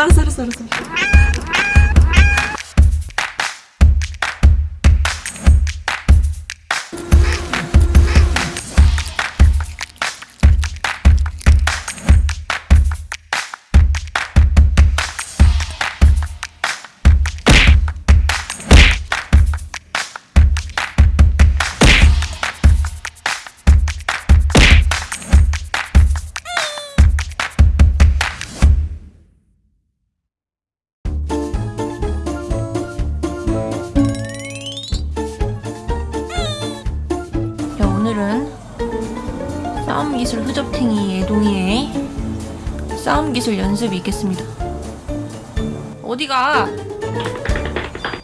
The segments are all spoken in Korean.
알았어 알 오늘은 싸움 기술 흐접탱이 애동이의 싸움 기술 연습이 있겠습니다. 어디가?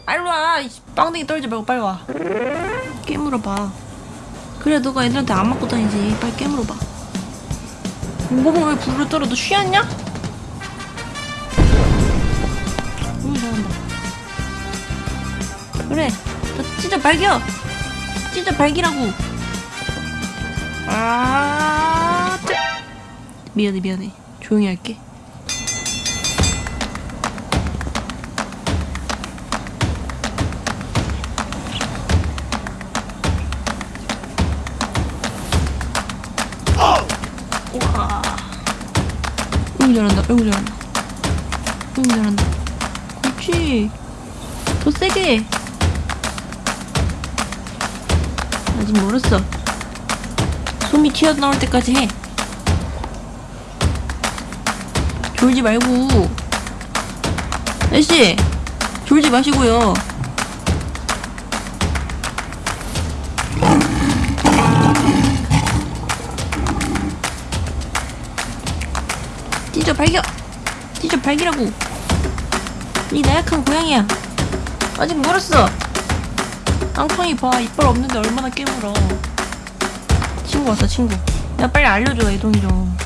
빨리 와! 이 빵댕이 떨지 말고 빨리 와. 깨물어 봐. 그래 너가 애들한테 안 맞고 다니지. 빨리 깨물어 봐. 공범을 왜 불을 떨어? 너 쉬었냐? 응 잘한다. 그래. 너 찢어 발겨. 찢어 발기라고. 아, 짜- 미안해, 미안해. 조용히 할게. 우와. 어이구, 잘한다, 어이구, 잘한다. 어이구, 잘한다. 그렇지. 더 세게. 아직 멀었어. 솜이 튀어나올 때까지 해. 졸지 말고. 애씨, 졸지 마시고요. 찢어 발겨! 찢어 발기라고! 이 나약한 고양이야! 아직 멀었어! 앙팡이 봐, 이빨 없는데 얼마나 깨물어. 친구 왔어 친구. 야 빨리 알려줘 애동이 좀